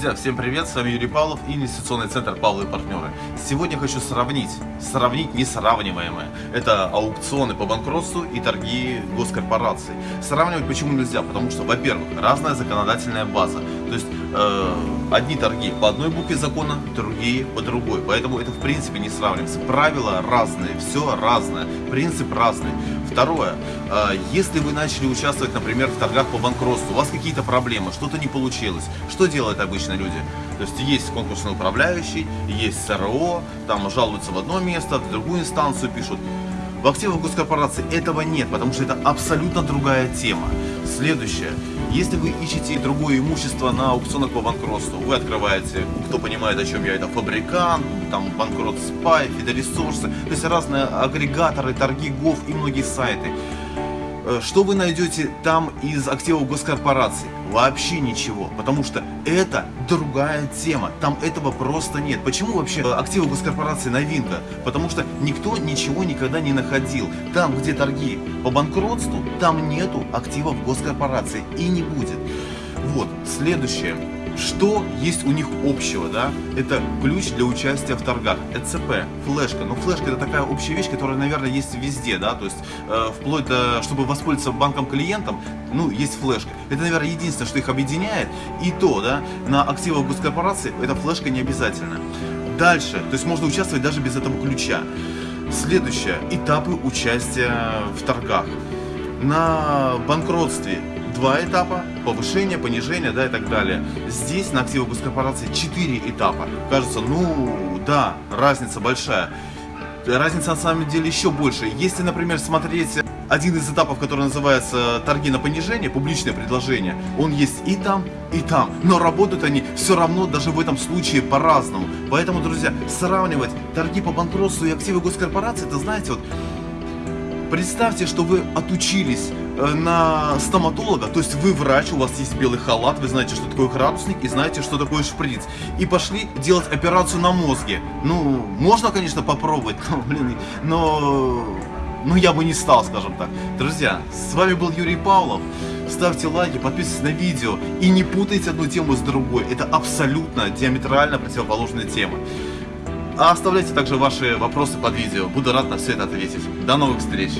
Друзья, всем привет, с вами Юрий Павлов и инвестиционный центр Павловы партнеры. Сегодня хочу сравнить, сравнить несравниваемое. Это аукционы по банкротству и торги госкорпораций. Сравнивать почему нельзя? Потому что, во-первых, разная законодательная база. То есть, э, одни торги по одной букве закона, другие по другой. Поэтому это в принципе не сравнивается. Правила разные, все разное, принцип разный. Второе, э, если вы начали участвовать, например, в торгах по банкротству, у вас какие-то проблемы, что-то не получилось, что делают обычно люди? То есть есть конкурсный управляющий, есть СРО, там жалуются в одно место, в другую инстанцию пишут. В активах госкорпорации этого нет, потому что это абсолютно другая тема. Следующее. Если вы ищете другое имущество на аукционах по банкротству, вы открываете, кто понимает, о чем я, это Фабрикан, там Банкрот Спай, Фидоресурсы, то есть разные агрегаторы, торги ГОВ и многие сайты. Э, что вы найдете там из активов госкорпораций? Вообще ничего, потому что это другая тема, там этого просто нет. Почему вообще э, активы госкорпорации новинка? Потому что никто ничего никогда не находил. Там, где торги по банкротству, там нету активов госкорпорации и не будет. Вот, следующее. Что есть у них общего, да? Это ключ для участия в торгах, ЭЦП, флешка. Но флешка это такая общая вещь, которая, наверное, есть везде, да? То есть, э, вплоть до, чтобы воспользоваться банком-клиентом, ну, есть флешка. Это, наверное, единственное, что их объединяет. И то, да, на активах госкорпорации эта флешка не обязательно. Дальше, то есть можно участвовать даже без этого ключа. Следующее, этапы участия в торгах. На банкротстве два этапа, повышение, понижение, да, и так далее. Здесь на активы госкорпорации четыре этапа. Кажется, ну, да, разница большая. Разница на самом деле еще больше. Если, например, смотреть один из этапов, который называется торги на понижение, публичное предложение, он есть и там, и там. Но работают они все равно даже в этом случае по-разному. Поэтому, друзья, сравнивать торги по банкротству и активы госкорпорации, это знаете, вот Представьте, что вы отучились на стоматолога, то есть вы врач, у вас есть белый халат, вы знаете, что такое градусник и знаете, что такое шприц. И пошли делать операцию на мозге. Ну, можно, конечно, попробовать, но, блин, но... Ну, я бы не стал, скажем так. Друзья, с вами был Юрий Павлов. Ставьте лайки, подписывайтесь на видео и не путайте одну тему с другой. Это абсолютно диаметрально противоположные темы. А оставляйте также ваши вопросы под видео. Буду рад на все это ответить. До новых встреч!